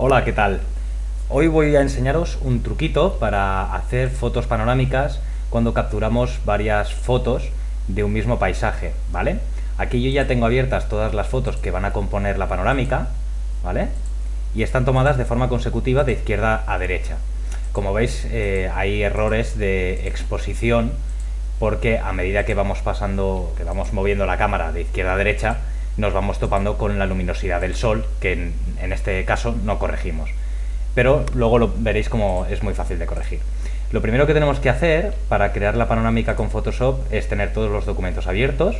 Hola, ¿qué tal? Hoy voy a enseñaros un truquito para hacer fotos panorámicas cuando capturamos varias fotos de un mismo paisaje, ¿vale? Aquí yo ya tengo abiertas todas las fotos que van a componer la panorámica, ¿vale? Y están tomadas de forma consecutiva de izquierda a derecha. Como veis, eh, hay errores de exposición porque a medida que vamos pasando, que vamos moviendo la cámara de izquierda a derecha, nos vamos topando con la luminosidad del sol, que en, este caso no corregimos. Pero luego lo veréis como es muy fácil de corregir. Lo primero que tenemos que hacer para crear la panorámica con Photoshop es tener todos los documentos abiertos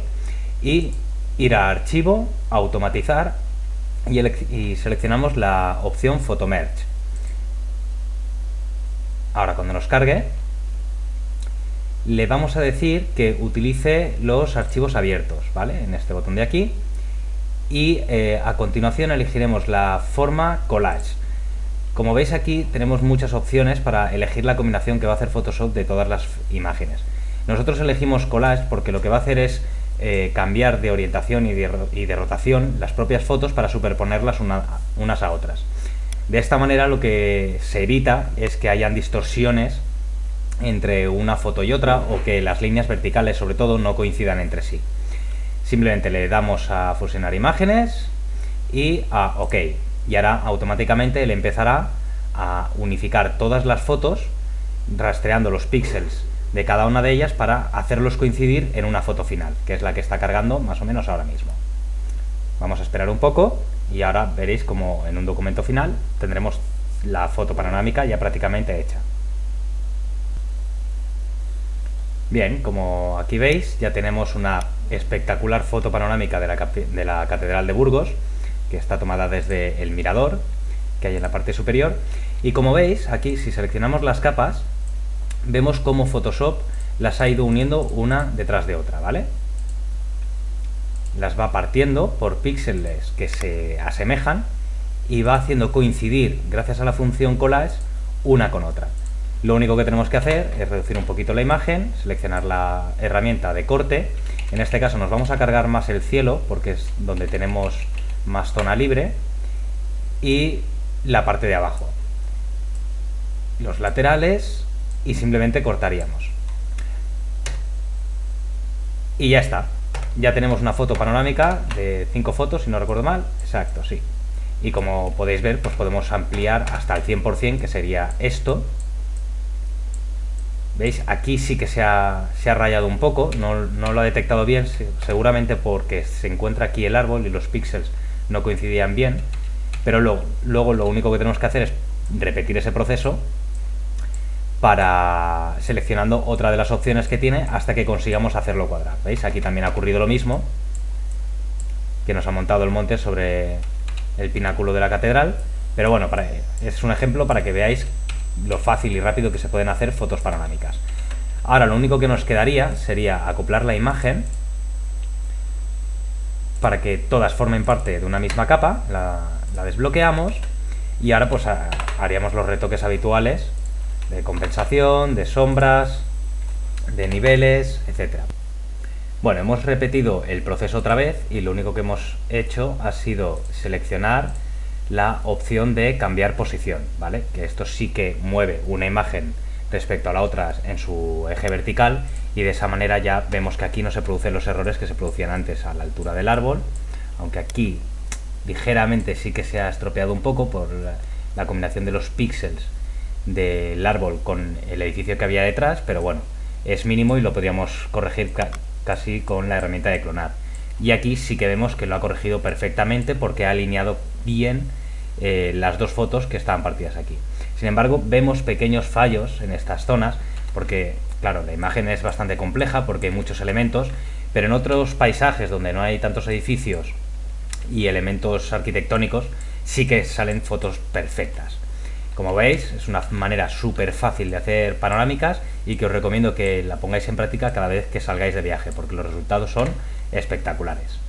y ir a Archivo, Automatizar y, y seleccionamos la opción Photomerge. Ahora cuando nos cargue, le vamos a decir que utilice los archivos abiertos, ¿vale? En este botón de aquí y eh, a continuación elegiremos la forma collage. Como veis aquí tenemos muchas opciones para elegir la combinación que va a hacer Photoshop de todas las imágenes. Nosotros elegimos collage porque lo que va a hacer es eh, cambiar de orientación y de, rotación las propias fotos para superponerlas unas a otras. De esta manera lo que se evita es que hayan distorsiones entre una foto y otra o que las líneas verticales sobre todo no coincidan entre sí. Simplemente le damos a fusionar imágenes y a OK. Y ahora automáticamente él empezará a unificar todas las fotos rastreando los píxeles de cada una de ellas para hacerlos coincidir en una foto final, que es la que está cargando más o menos ahora mismo. Vamos a esperar un poco y ahora veréis como en un documento final tendremos la foto panorámica ya prácticamente hecha. Bien, como aquí veis, ya tenemos una espectacular foto panorámica de la, de la Catedral de Burgos, que está tomada desde el mirador, que hay en la parte superior. Y como veis, aquí si seleccionamos las capas, vemos cómo Photoshop las ha ido uniendo una detrás de otra, ¿vale? Las va partiendo por píxeles que se asemejan y va haciendo coincidir, gracias a la función collage, una con otra. Lo único que tenemos que hacer es reducir un poquito la imagen, seleccionar la herramienta de corte. En este caso nos vamos a cargar más el cielo, porque es donde tenemos más zona libre. Y la parte de abajo. Los laterales y simplemente cortaríamos. Y ya está. Ya tenemos una foto panorámica de 5 fotos, si no recuerdo mal. Exacto, sí. Y como podéis ver, pues podemos ampliar hasta el 100%, que sería esto, ¿Veis? Aquí sí que se ha, rayado un poco, no, lo ha detectado bien, seguramente porque se encuentra aquí el árbol y los píxeles no coincidían bien, pero luego, lo único que tenemos que hacer es repetir ese proceso para seleccionando otra de las opciones que tiene hasta que consigamos hacerlo cuadrar. ¿Veis? Aquí también ha ocurrido lo mismo, que nos ha montado el monte sobre el pináculo de la catedral, pero bueno, es un ejemplo para que veáis lo fácil y rápido que se pueden hacer fotos panorámicas. Ahora lo único que nos quedaría sería acoplar la imagen para que todas formen parte de una misma capa, la, desbloqueamos y ahora pues haríamos los retoques habituales de compensación, de sombras, de niveles, etcétera. Bueno, hemos repetido el proceso otra vez y lo único que hemos hecho ha sido seleccionar la opción de cambiar posición, ¿vale? Que esto sí que mueve una imagen respecto a la otra en su eje vertical y de esa manera ya vemos que aquí no se producen los errores que se producían antes a la altura del árbol, aunque aquí ligeramente sí que se ha estropeado un poco por la, combinación de los píxeles del árbol con el edificio que había detrás, pero bueno, es mínimo y lo podríamos corregir casi con la herramienta de clonar. Y aquí sí que vemos que lo ha corregido perfectamente porque ha alineado bien eh, las dos fotos que estaban partidas aquí. Sin embargo, vemos pequeños fallos en estas zonas, porque, claro, la imagen es bastante compleja porque hay muchos elementos, pero en otros paisajes donde no hay tantos edificios y elementos arquitectónicos, sí que salen fotos perfectas. Como veis, es una manera súper fácil de hacer panorámicas y que os recomiendo que la pongáis en práctica cada vez que salgáis de viaje, porque los resultados son espectaculares.